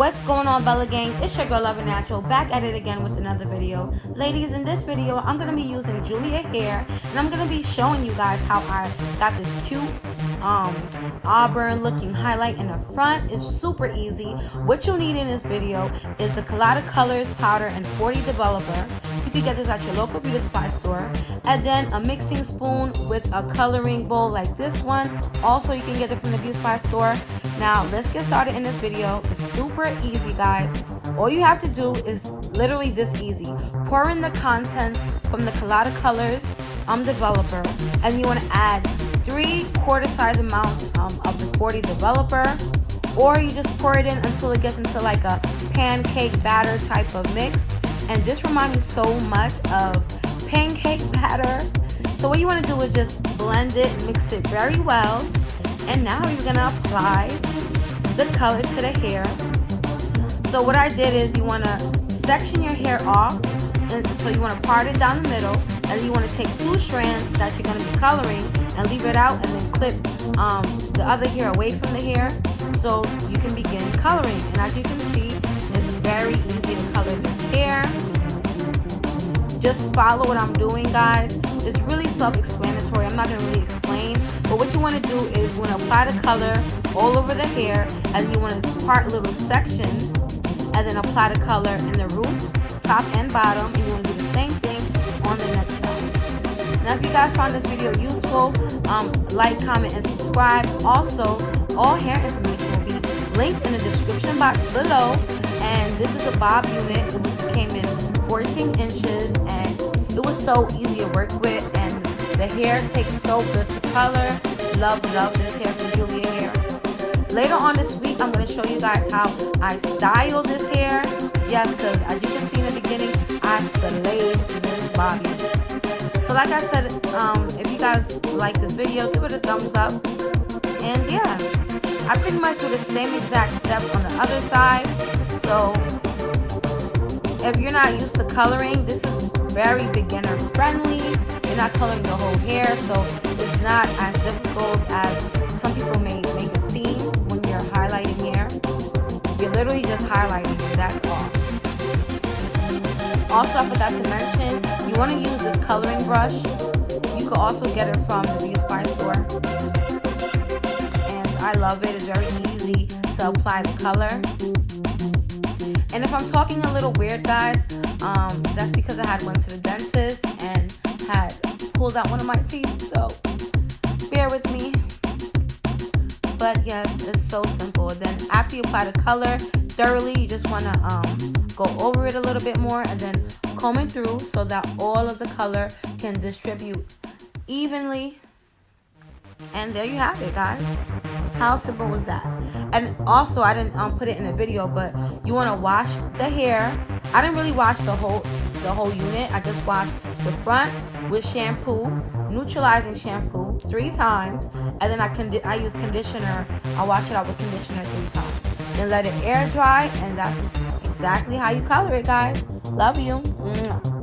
What's going on Bella Gang? It's your girl Lover Natural back at it again with another video. Ladies, in this video I'm going to be using Julia hair and I'm going to be showing you guys how I got this cute um, auburn looking highlight in the front. It's super easy. What you'll need in this video is the Collada Colors powder and 40 developer. You can get this at your local beauty supply store. And then a mixing spoon with a coloring bowl like this one. Also, you can get it from the beauty supply store. Now, let's get started in this video. It's super easy, guys. All you have to do is literally this easy. Pour in the contents from the Collada Colors um, developer. And you want to add three quarter size amounts um, of the 40 developer. Or you just pour it in until it gets into like a pancake batter type of mix. And this reminds me so much of pancake batter. So what you want to do is just blend it, mix it very well and now you're gonna apply the color to the hair. So what I did is you want to section your hair off and so you want to part it down the middle and you want to take two strands that you're going to be coloring and leave it out and then clip um, the other hair away from the hair so you can begin coloring. And as you can see it's very easy to color this hair. Just follow what I'm doing guys. It's really self-explanatory. I'm not going to really explain. But what you want to do is you want to apply the color all over the hair and you want to part little sections and then apply the color in the roots, top and bottom. And you want to do the same thing on the next side. Now if you guys found this video useful, um, like, comment, and subscribe. Also, all hair information will be linked in the description box below. And this is a bob unit. It came in 14 inches and it was so easy to work with and the hair takes so good to color. Love, love this hair from Julia. Later on this week, I'm going to show you guys how I style this hair. Yes, because as you can see in the beginning, I slayed this body. So like I said, um, if you guys like this video, give it a thumbs up. And yeah, I pretty much do the same exact steps on the other side. So if you're not used to coloring, this is very beginner friendly you're not coloring the whole hair, so it's not as difficult as some people may literally just highlighting, that's all. Also, I forgot to mention, you want to use this coloring brush. You can also get it from the Beauty Supply store. And I love it. It's very easy to apply the color. And if I'm talking a little weird, guys, um, that's because I had went to the dentist and had pulled out one of my teeth, so bear with me. But yes, it's so simple. Then after you apply the color thoroughly, you just want to um, go over it a little bit more and then comb it through so that all of the color can distribute evenly. And there you have it, guys. How simple was that? And also, I didn't um, put it in a video, but you want to wash the hair. I didn't really wash the whole the whole unit. I just washed the front with shampoo, neutralizing shampoo three times, and then I condi I use conditioner. I wash it out with conditioner three times. Then let it air dry, and that's exactly how you color it, guys. Love you. Mwah.